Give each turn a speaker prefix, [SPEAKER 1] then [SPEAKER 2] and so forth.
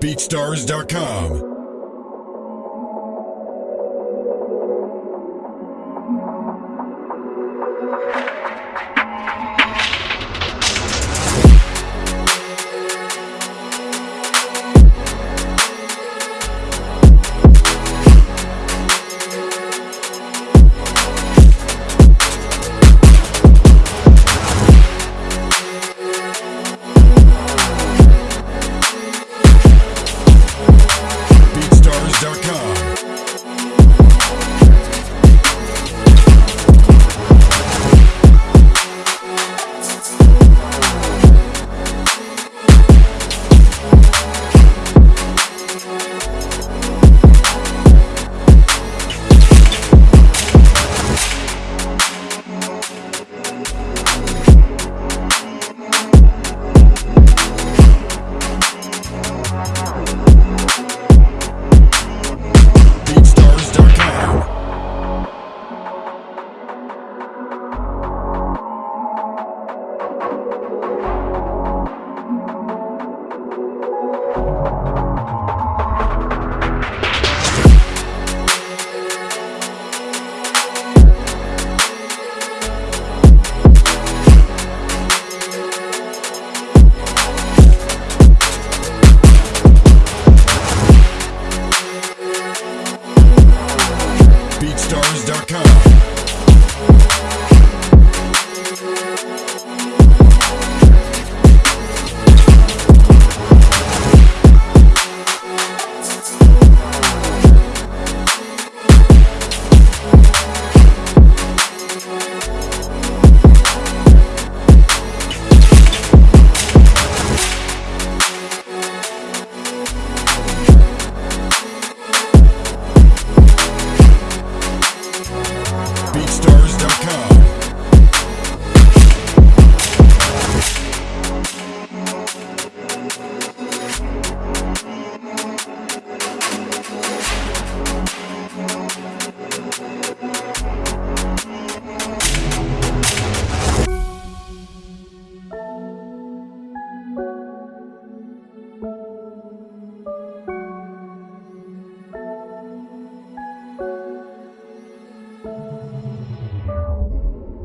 [SPEAKER 1] BeatStars.com